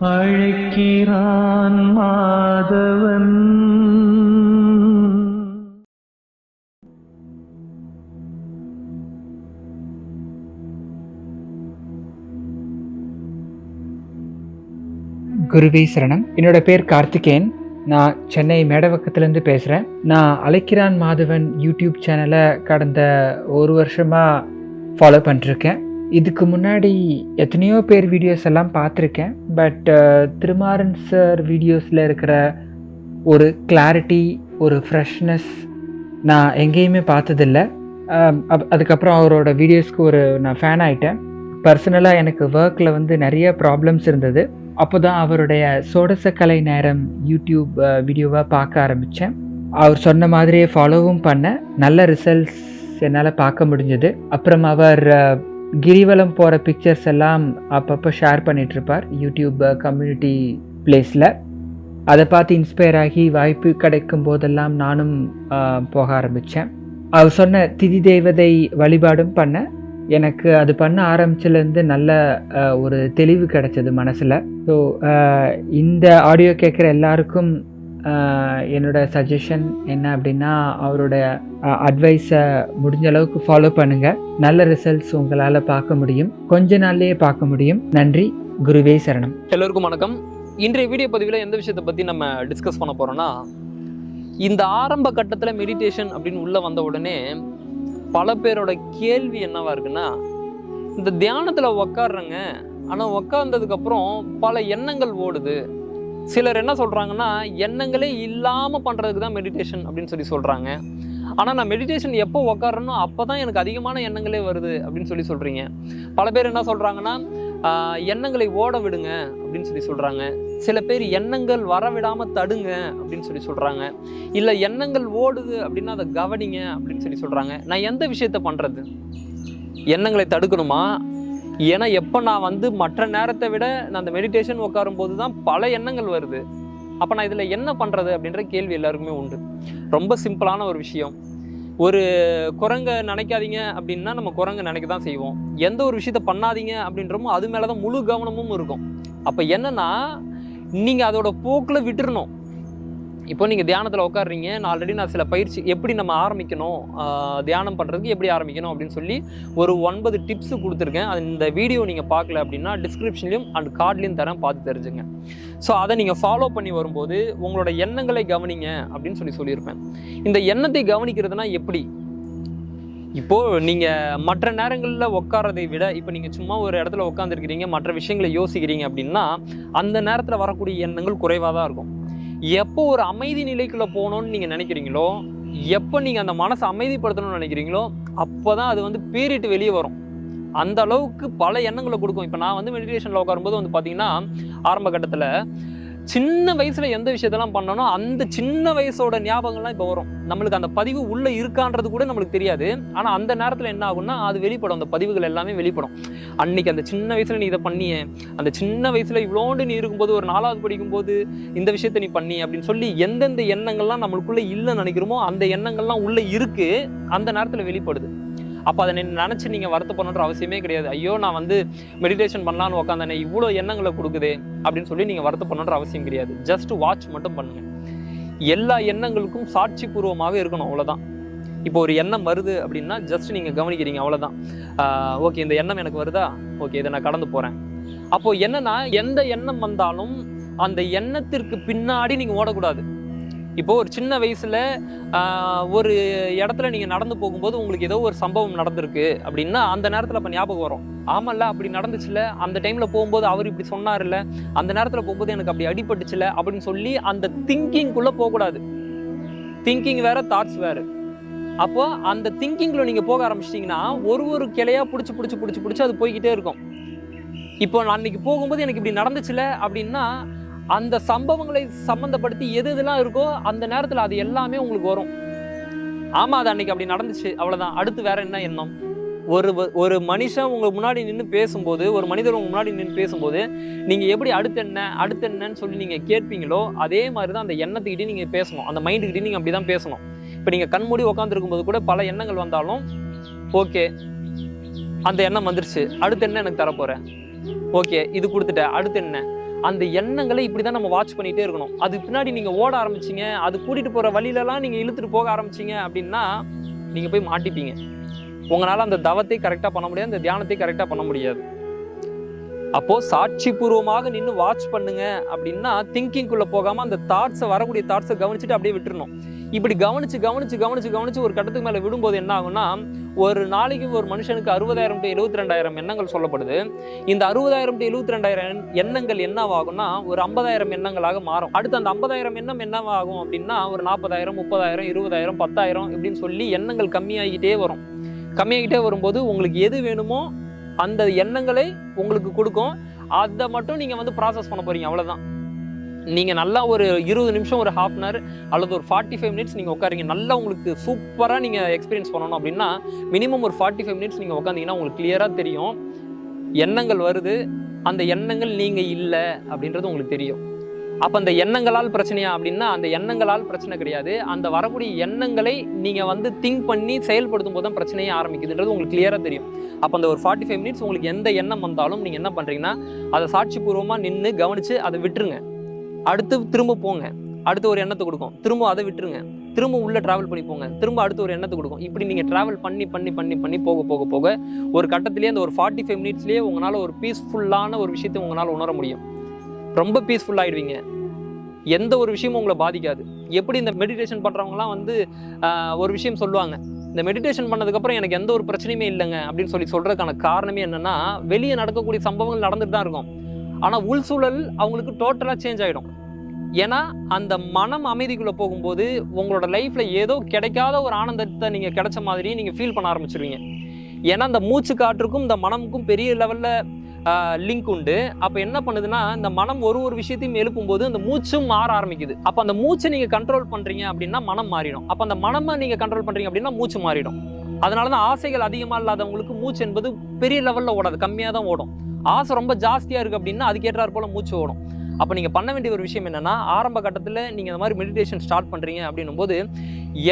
அழைக்கிறான் மாதவன். குருவே சரணம். என்னோட பேர் கார்த்திகேயன். நான் சென்னை மேடவக்கத்துலேருந்து பேசுகிறேன் நான் அழைக்கிறான் மாதவன் யூடியூப் சேனலை கடந்த ஒரு வருஷமாக ஃபாலோ பண்ணிருக்கேன் இதுக்கு முன்னாடி எத்தனையோ பேர் வீடியோஸ் எல்லாம் பார்த்துருக்கேன். பட் uh, திருமாறன் சார் வீடியோஸில் இருக்கிற ஒரு கிளாரிட்டி ஒரு ஃப்ரெஷ்னஸ் நான் எங்கேயுமே பார்த்ததில்ல. Um, அப்- அதுக்கப்புறம் அவரோட வீடியோஸ்க்கு ஒரு நான் ஃபேன் ஆகிட்டேன் பர்சனலாக எனக்கு ஒர்க்கில் வந்து நிறைய ப்ராப்ளம்ஸ் இருந்தது. அப்போ தான் அவருடைய சோடசக்கலை நேரம் யூடியூப் வீடியோவாக uh, பார்க்க ஆரம்பித்தேன் அவர் சொன்ன மாதிரியே ஃபாலோவும் பண்ணேன். நல்ல ரிசல்ட்ஸ் என்னால் பார்க்க முடிஞ்சது. அப்புறம் அவர் uh, கிரிவலம் போகிற பிக்சர்ஸ் எல்லாம் அப்பப்போ ஷேர் பண்ணிகிட்ருப்பார் யூடியூப் கம்யூனிட்டி பிளேஸில் அதை பார்த்து இன்ஸ்பயர் ஆகி வாய்ப்பு கிடைக்கும் போதெல்லாம் நானும் போக ஆரம்பித்தேன் அவர் சொன்ன திதி தேவதை வழிபாடும் பண்ணேன் எனக்கு அது பண்ண ஆரம்பிச்சிலேருந்து நல்ல ஒரு தெளிவு கிடைச்சது மனசில். ஸோ இந்த ஆடியோ கேட்குற எல்லாருக்கும் என்னோட சஜஷன் என்ன அப்படின்னா அவரோட அட்வைஸை முடிஞ்ச அளவுக்கு ஃபாலோ பண்ணுங்கள் நல்ல ரிசல்ட்ஸ் உங்களால் பார்க்க முடியும். கொஞ்ச நாள்லேயே பார்க்க முடியும். நன்றி. குருவே சரணம். எல்லோருக்கும் வணக்கம். இன்றைய வீடியோ பதிவில் எந்த விஷயத்தை பற்றி நம்ம டிஸ்கஸ் பண்ண போகிறோன்னா இந்த ஆரம்ப கட்டத்தில் மெடிடேஷன் அப்படின்னு உள்ளே வந்த உடனே பல பேரோட கேள்வி என்னவா இருக்குன்னா இந்த தியானத்தில் உக்காடுறேங்க ஆனால் உக்காந்ததுக்கப்புறம் பல எண்ணங்கள் ஓடுது. சிலர் என்ன சொல்கிறாங்கன்னா எண்ணங்களே இல்லாமல் பண்ணுறதுக்கு தான் மெடிடேஷன் அப்படின்னு சொல்லி சொல்கிறாங்க ஆனால் நான் மெடிடேஷன் எப்போ உக்காடுறேனோ அப்போ தான் எனக்கு அதிகமான எண்ணங்களே வருது அப்படின்னு சொல்லி சொல்கிறீங்க பல பேர் என்ன சொல்கிறாங்கன்னா எண்ணங்களை ஓட விடுங்க அப்படின்னு சொல்லி சொல்கிறாங்க சில பேர் எண்ணங்கள் வர விடாமல் தடுங்க அப்படின்னு சொல்லி சொல்கிறாங்க இல்லை எண்ணங்கள் ஓடுது அப்படின்னா அதை கவனிங்க அப்படின்னு சொல்லி சொல்கிறாங்க நான் எந்த விஷயத்த பண்ணுறது எண்ணங்களை தடுக்கணுமா? ஏன்னா எப்போ நான் வந்து மற்ற நேரத்தை விட நான் அந்த மெடிடேஷன் உட்காரும்போது தான் பல எண்ணங்கள் வருது. அப்போ நான் இதில் என்ன பண்ணுறது அப்படின்ற கேள்வி எல்லாருக்குமே உண்டு. ரொம்ப சிம்பிளான ஒரு விஷயம். ஒரு குரங்கை நினைக்காதீங்க அப்படின்னா நம்ம குரங்கை நினைக்க தான் செய்வோம். எந்த ஒரு விஷயத்த பண்ணாதீங்க அப்படின்றமோ அது மேலே தான் முழு கவனமும் இருக்கும். அப்போ என்னென்னா நீங்கள் அதோட போக்கில் விட்டுறணும். இப்போ நீங்கள் தியானத்தில் உட்காடுறீங்க நான் ஆல்ரெடி நான் சில பயிற்சி எப்படி நம்ம ஆரம்பிக்கணும் தியானம் பண்ணுறதுக்கு எப்படி ஆரம்பிக்கணும் அப்படின்னு சொல்லி ஒரு ஒன்பது டிப்ஸ் கொடுத்துருக்கேன். அது இந்த வீடியோ நீங்கள் பார்க்கல அப்படின்னா டிஸ்கிரிப்ஷன்லையும் அண்ட் கார்ட்லேயும் தரேன் பார்த்து தெரிஞ்சுங்க. ஸோ அதை நீங்கள் ஃபாலோ பண்ணி வரும்போது உங்களோட எண்ணங்களை கவனிங்க அப்படின்னு சொல்லி சொல்லியிருப்பேன். இந்த எண்ணத்தை கவனிக்கிறதுனா எப்படி? இப்போது நீங்கள் மற்ற நேரங்களில் உட்காரதை விட இப்போ நீங்கள் சும்மா ஒரு இடத்துல உட்காந்துருக்கிறீங்க மற்ற விஷயங்களை யோசிக்கிறீங்க அப்படின்னா அந்த நேரத்தில் வரக்கூடிய எண்ணங்கள் குறைவாக தான் இருக்கும். எப்போ ஒரு அமைதி நிலைக்குள்ளே போகணும்னு நீங்கள் நினைக்கிறீங்களோ எப்போ நீங்கள் அந்த மனசை அமைதிப்படுத்தணும்னு நினைக்கிறீங்களோ அப்போ தான் அது வந்து பீரிட்டு வெளியே வரும். அந்த அளவுக்கு பல எண்ணங்களை கொடுக்கும். இப்போ நான் வந்து மெடிடேஷனில் உட்காரும்போது வந்து பார்த்தீங்கன்னா ஆரம்ப கட்டத்தில் சின்ன வயசுல எந்த விஷயத்தெல்லாம் பண்ணனோ அந்த சின்ன வயசோட ஞாபகங்கள்லாம் இப்போ வரும். நம்மளுக்கு அந்த பதிவு உள்ள இருக்கான்றது கூட நம்மளுக்கு தெரியாது. ஆனா அந்த நேரத்துல என்ன ஆகும்னா அது வெளிப்படும். அந்த பதிவுகள் எல்லாமே வெளிப்படும். அன்னைக்கு அந்த சின்ன வயசுல நீ இதை பண்ணிய அந்த சின்ன வயசுல இவ்வளோண்டு நீ இருக்கும்போது ஒரு நாலாவது படிக்கும்போது இந்த விஷயத்த நீ பண்ணி அப்படின்னு சொல்லி எந்தெந்த எண்ணங்கள்லாம் நம்மளுக்குள்ள இல்லைன்னு நினைக்கிறோமோ அந்த எண்ணங்கள்லாம் உள்ள இருக்கு. அந்த நேரத்துல வெளிப்படுது. அப்போ அதை நினச்சி நீங்கள் வருத்தப்படணுன்ற அவசியமே கிடையாது. ஐயோ நான் வந்து மெடிடேஷன் பண்ணலான்னு உட்காந்தானே இவ்வளோ எண்ணங்களை கொடுக்குது அப்படின்னு சொல்லி நீங்கள் வருத்தப்படணுன்ற அவசியம் கிடையாது. ஜஸ்ட் வாட்ச் மட்டும் பண்ணுங்க. எல்லா எண்ணங்களுக்கும் சாட்சி பூர்வமாக இருக்கணும் அவ்வளோதான் இப்போ ஒரு எண்ணம் வருது அப்படின்னா ஜஸ்ட் நீங்கள் கவனிக்கிறீங்க அவ்வளோதான் ஓகே இந்த எண்ணம் எனக்கு வருதா? ஓகே இதை நான் கடந்து போகிறேன் அப்போது என்னன்னா எந்த எண்ணம் வந்தாலும் அந்த எண்ணத்திற்கு பின்னாடி நீங்கள் ஓடக்கூடாது. இப்போது ஒரு சின்ன வயசில் ஒரு இடத்துல நீங்கள் நடந்து போகும்போது உங்களுக்கு ஏதோ ஒரு சம்பவம் நடந்திருக்கு அப்படின்னா அந்த நேரத்தில் இப்போ ஞாபகம் வரும். ஆமாம்ல அப்படி நடந்துச்சுல அந்த டைமில் போகும்போது அவர் இப்படி சொன்னார்ல அந்த நேரத்தில் போகும்போது எனக்கு அப்படி அடிபட்டுச்சுல அப்படின்னு சொல்லி அந்த திங்கிங்குள்ளே போகக்கூடாது. திங்கிங் வேறு தாட்ஸ் வேறு. அப்போ அந்த திங்கிங்கில் நீங்கள் போக ஆரம்பிச்சிட்டிங்கன்னா ஒரு ஒரு கிளையா பிடிச்சி பிடிச்சி பிடிச்சி பிடிச்சி அது போய்கிட்டே இருக்கும். இப்போ நான் அன்றைக்கி போகும்போது எனக்கு இப்படி நடந்துச்சுல அப்படின்னா அந்த சம்பவங்களை சம்மந்தப்படுத்தி எது இதெல்லாம் இருக்கோ அந்த நேரத்தில் அது எல்லாமே உங்களுக்கு வரும். ஆமாம் அது அன்னைக்கு அப்படி நடந்துச்சு. அவ்வளோதான் அடுத்து வேற என்ன எண்ணம்? ஒரு ஒரு மனுஷன் உங்களுக்கு முன்னாடி நின்று பேசும்போது ஒரு மனிதர் உங்கள் முன்னாடி நின்று பேசும்போது நீங்கள் எப்படி அடுத்து என்ன அடுத்து என்னன்னு சொல்லி நீங்கள் கேட்பீங்களோ அதே மாதிரி தான் அந்த எண்ணத்துக்கிட்டே நீங்கள் பேசணும். அந்த மைண்டுக்கிட்டே அப்படி தான் பேசணும். இப்போ நீங்கள் கண்மூடி உட்காந்துருக்கும் போது கூட பல எண்ணங்கள் வந்தாலும் ஓகே அந்த எண்ணம் வந்துருச்சு. அடுத்து என்ன எனக்கு தரப்போகிறேன் ஓகே இது கொடுத்துட்டேன் அடுத்து என்ன? அந்த எண்ணங்களை இப்படி தான் நம்ம வாட்ச் பண்ணிகிட்டே இருக்கணும். அது பின்னாடி நீங்கள் ஓட ஆரம்பிச்சிங்க அது கூட்டிகிட்டு போகிற வழியிலலாம் நீங்கள் இழுத்துட்டு போக ஆரம்பிச்சீங்க அப்படின்னா நீங்கள் போய் மாட்டிப்பீங்க. உங்களால் அந்த தவத்தை கரெக்டாக பண்ண முடியாது அந்த தியானத்தை கரெக்டாக பண்ண முடியாது. அப்போது சாட்சி பூர்வமாக நின்று வாட்ச் பண்ணுங்க அப்படின்னா திங்கிங்குள்ளே போகாமல் அந்த தாட்ஸை வரக்கூடிய தாட்ஸை கவனிச்சுட்டு அப்படியே விட்டுருணும் இப்படி கவனிச்சு கவனிச்சு கவனிச்சு கவனிச்சு ஒரு கட்டத்துக்கு மேலே விடும்போது என்ன ஆகும்னா ஒரு நாளைக்கு ஒரு மனுஷனுக்கு அறுபதாயிரம் டு எழுபத்தி ரெண்டாயிரம் எண்ணங்கள் சொல்லப்படுது. இந்த அறுபதாயிரம் டு எழுபத்தி ரெண்டாயிரம் எண்ணங்கள் என்னவாகும்னா ஒரு ஐம்பதாயிரம் எண்ணங்களாக மாறும். அடுத்து அந்த ஐம்பதாயிரம் எண்ணம் என்னவாகும் அப்படின்னா ஒரு நாற்பதாயிரம் முப்பதாயிரம் இருபதாயிரம் பத்தாயிரம் இப்படின்னு சொல்லி எண்ணங்கள் கம்மியாகிட்டே வரும். கம்மியாகிட்டே வரும்போது உங்களுக்கு எது வேணுமோ அந்த எண்ணங்களை உங்களுக்கு கொடுக்கும். அதை மட்டும் நீங்கள் வந்து ப்ராசஸ் பண்ண போகிறீங்க அவ்வளோதான் நீங்கள் நல்லா ஒரு இருபது நிமிஷம் ஒரு ஹாஃப் அன் ஹவர் அல்லது ஒரு ஃபார்ட்டி ஃபைவ் மினிட்ஸ் நீங்கள் உட்காருங்க. நல்லா உங்களுக்கு சூப்பராக நீங்கள் எக்ஸ்பீரியன்ஸ் பண்ணணும் அப்படின்னா மினிமம் ஒரு ஃபார்ட்டி ஃபைவ் மினிட்ஸ் நீங்கள் உட்காந்தீங்கன்னா உங்களுக்கு கிளியராக தெரியும். எண்ணங்கள் வருது. அந்த எண்ணங்கள் நீங்கள் இல்லை அப்படின்றது உங்களுக்கு தெரியும். அப்போ அந்த எண்ணங்களால் பிரச்சனையா அப்படின்னா அந்த எண்ணங்களால் பிரச்சனை கிடையாது. அந்த வரக்கூடிய எண்ணங்களை நீங்கள் வந்து திங்க் பண்ணி செயல்படுத்தும் போது தான் பிரச்சனையே ஆரம்பிக்குதுன்றது உங்களுக்கு கிளியராக தெரியும். அப்போ அந்த ஒரு ஃபார்ட்டி ஃபைவ் மினிட்ஸ் உங்களுக்கு எந்த எண்ணம் வந்தாலும் நீங்கள் என்ன பண்ணுறீங்கன்னா அதை சாட்சிபூர்வமாக நின்று கவனித்து அதை விட்டுருங்க. அடுத்து திரும்ப போங்க. அடுத்து ஒரு எண்ணத்தை கொடுக்கும். திரும்ப அதை விட்டுருங்க. திரும்ப உள்ளே ட்ராவல் பண்ணி போங்க. திரும்ப அடுத்து ஒரு எண்ணத்தை கொடுக்கும். இப்படி நீங்கள் ட்ராவல் பண்ணி பண்ணி பண்ணி பண்ணி போக போக போக ஒரு கட்டத்திலேயே அந்த ஒரு ஃபார்ட்டி ஃபைவ் மினிட்ஸ்லேயே உங்களால் ஒரு பீஸ்ஃபுல்லான ஒரு விஷயத்தை உங்களால் உணர முடியும். ரொம்ப பீஸ்ஃபுல்லாகிடுவீங்க எந்த ஒரு விஷயமும் உங்களை பாதிக்காது. எப்படி இந்த மெடிடேஷன் பண்ணுறவங்களாம் வந்து ஒரு விஷயம் சொல்லுவாங்க. இந்த மெடிடேஷன் பண்ணதுக்கப்புறம் எனக்கு எந்த ஒரு பிரச்சனையுமே இல்லைங்க அப்படின்னு சொல்லி சொல்கிறதுக்கான காரணமே என்னென்னா வெளியே நடக்கக்கூடிய சம்பவங்கள் நடந்துட்டு தான் இருக்கும். ஆனால் உள் சூழல் அவங்களுக்கு டோட்டலாக சேஞ்ச் ஆகிடும் ஏன்னா அந்த மனம் அமைதிக்குள்ளே போகும்போது உங்களோட லைஃப்பில் ஏதோ கிடைக்காத ஒரு ஆனந்தத்தை நீங்கள் கிடைச்ச மாதிரி நீங்கள் ஃபீல் பண்ண ஆரம்பிச்சிருவீங்க. ஏன்னா அந்த மூச்சு காற்றுக்கும் இந்த மனமுக்கும் பெரிய லெவலில் லிங்க் உண்டு. அப்போ என்ன பண்ணுதுன்னா இந்த மனம் ஒரு ஒரு விஷயத்தையும் எழுப்பும்போது அந்த மூச்சும் மாற ஆரம்பிக்குது. அப்போ அந்த மூச்சை நீங்கள் கண்ட்ரோல் பண்ணுறீங்க அப்படின்னா மனம் மாறிடும். அப்போ அந்த மனமை நீங்கள் கண்ட்ரோல் பண்ணுறீங்க அப்படின்னா மூச்சு மாறிடும். அதனால தான் ஆசைகள் அதிகமாக இல்லாதவங்களுக்கு மூச்சு என்பது பெரிய லெவலில் ஓடாது. கம்மியாக தான் ஓடும். ஆசை ரொம்ப ஜாஸ்தியாக இருக்குது அப்படின்னா அதுக்கேற்றாற் போல் மூச்சு ஓடும். அப்போ நீங்கள் பண்ண வேண்டிய ஒரு விஷயம் என்னென்னா ஆரம்ப கட்டத்தில் நீங்கள் இந்த மாதிரி மெடிடேஷன் ஸ்டார்ட் பண்ணுறீங்க அப்படின்னும் போது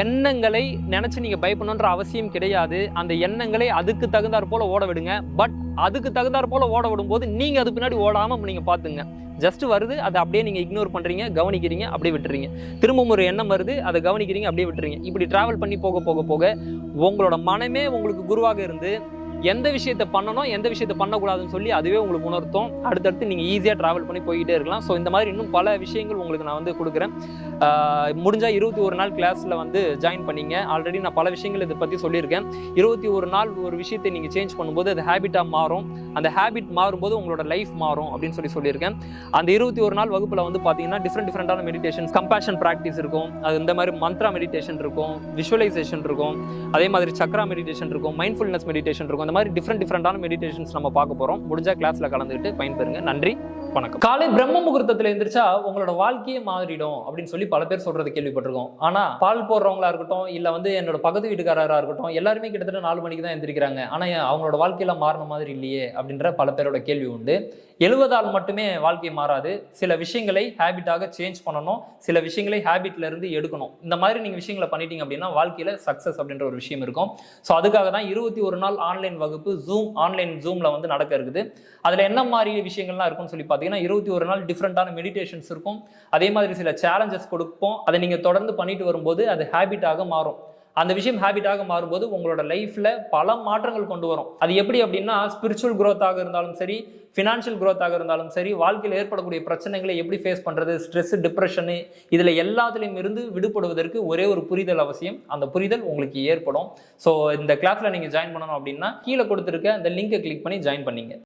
எண்ணங்களை நினச்சி நீங்கள் பயப்படணுன்ற அவசியம் கிடையாது. அந்த எண்ணங்களை அதுக்கு தகுந்தாற் போல் ஓட விடுங்க. பட் அதுக்கு தகுந்தாற் போல் ஓட விடும்போது நீங்கள் அது பின்னாடி ஓடாமல் நீங்கள் பார்த்துங்க ஜஸ்ட் வருது அதை அப்படியே நீங்கள் இக்னோர் பண்ணுறீங்க கவனிக்கிறீங்க அப்படியே விட்டுறீங்க. திரும்பவும் ஒரு எண்ணம் வருது அதை கவனிக்கிறீங்க அப்படியே விட்டுறீங்க. இப்படி ட்ராவல் பண்ணி போக போக போக உங்களோட மனமே உங்களுக்கு குருவாக இருந்து எந்த விஷயத்தை பண்ணணும் எந்த விஷயத்தை பண்ணக்கூடாதுன்னு சொல்லி அதுவே உங்களுக்கு உணர்த்தும். அடுத்தடுத்து நீங்கள் ஈஸியாக ட்ராவல் பண்ணி போய்கிட்டே இருக்கலாம். ஸோ இந்த மாதிரி இன்னும் பல விஷயங்கள் உங்களுக்கு நான் வந்து கொடுக்குறேன். முடிஞ்சால் இருபத்தி ஒரு நாள் கிளாஸில் வந்து ஜாயின் பண்ணீங்க. ஆல்ரெடி நான் பல விஷயங்கள் இதை பற்றி சொல்லியிருக்கேன். இருபத்தி ஒரு நாள் ஒரு விஷயத்தை நீங்கள் சேஞ்ச் பண்ணும்போது அது ஹேபிட்டாக மாறும். அந்த ஹேபிட் மாறும்போது உங்களோட லைஃப் மாறும் அப்படின்னு சொல்லி சொல்லியிருக்கேன். அந்த இருபத்தி ஒரு நாள் வகுப்பில் வந்து பார்த்தீங்கன்னா டிஃப்ரெண்ட் டிஃப்ரெண்டான மெடிடேஷன்ஸ் கம்பேஷன் ப்ராக்டிஸ் இருக்கும். அது இந்த மாதிரி மந்த்ரா மெடிடேஷன் இருக்கும் விஷுவலைசேஷன் இருக்கும். அதே மாதிரி சக்ரா மெடிடேஷன் இருக்கும் மைண்ட்ஃபுல்னஸ் மெடிடேஷன் இருக்கும். அந்த மாதிரி டிஃப்ரெண்ட் டிஃப்ரெண்டான மெடிடேஷன்ஸ் நம்ம பார்க்க போகிறோம் முடிஞ்சால் கிளாஸில் கலந்துக்கிட்டு பயன்பெறுங்க. நன்றி. வணக்கம். காலை பிரம்ம முகூர்த்தத்தில் எந்திரிச்சா உங்களோட வாழ்க்கையே மாறிடும் அப்படின்னு சொல்லி பல பேர் சொல்றது கேள்விப்பட்டிருக்கோம். ஆனா பால் போடுறவங்களா இருக்கட்டும் இல்ல வந்து என்னோட பக்கத்து வீட்டுக்காரரா இருக்கட்டும் எல்லாருமே கிட்டத்தட்ட நாலு மணிக்கு தான் எந்திரிக்கிறாங்க. ஆனா அவங்களோட வாழ்க்கையில மாறின மாதிரி இல்லையே அப்படின்ற பல பேரோட கேள்வி உண்டு. எழுவதால் மட்டுமே வாழ்க்கை மாறாது. சில விஷயங்களை ஹேபிட்டாக சேஞ்ச் பண்ணணும். சில விஷயங்களை ஹேபிட்ல இருந்து எடுக்கணும். இந்த மாதிரி நீங்க விஷயங்களை பண்ணிட்டீங்க அப்படின்னா வாழ்க்கையில சக்சஸ் அப்படின்ற ஒரு விஷயம் இருக்கும். ஸோ அதுக்காக தான் இருபத்தி ஒரு நாள் ஆன்லைன் வகுப்பு ஜூம் ஆன்லைன் ஜூம்ல வந்து நடக்க இருக்குது. அதுல என்ன மாதிரி விஷயங்கள்லாம் இருக்கும்னு சொல்லி பார்த்தீங்கன்னா இருபத்தி ஒரு நாள் டிஃப்ரெண்ட்டான மெடிடேஷன்ஸ் இருக்கும். அதே மாதிரி சில சேலஞ்சஸ் கொடுப்போம். அதை நீங்கள் தொடர்ந்து பண்ணிட்டு வரும்போது அது ஹேபிட்டாக மாறும். அந்த விஷயம் ஹேபிட்டாக மாறும்போது உங்களோட லைஃப்பில் பல மாற்றங்கள் கொண்டு வரும். அது எப்படி அப்படின்னா ஸ்பிரிச்சுவல் க்ரோத்தாக இருந்தாலும் சரி ஃபினான்ஷியல் க்ரோத்தாக இருந்தாலும் சரி வாழ்க்கையில் ஏற்படக்கூடிய பிரச்சனைகளை எப்படி ஃபேஸ் பண்ணுறது ஸ்ட்ரெஸ் டிப்ரெஷனு இதில் எல்லாத்துலேயும் இருந்து விடுபடுவதற்கு ஒரே ஒரு புரிதல் அவசியம். அந்த புரிதல் உங்களுக்கு ஏற்படும். ஸோ இந்த கிளாஸில் நீங்கள் ஜாயின் பண்ணணும் அப்படின்னா கீழே கொடுத்துருக்க அந்த லிங்கை கிளிக் பண்ணி ஜாயின் பண்ணிங்க.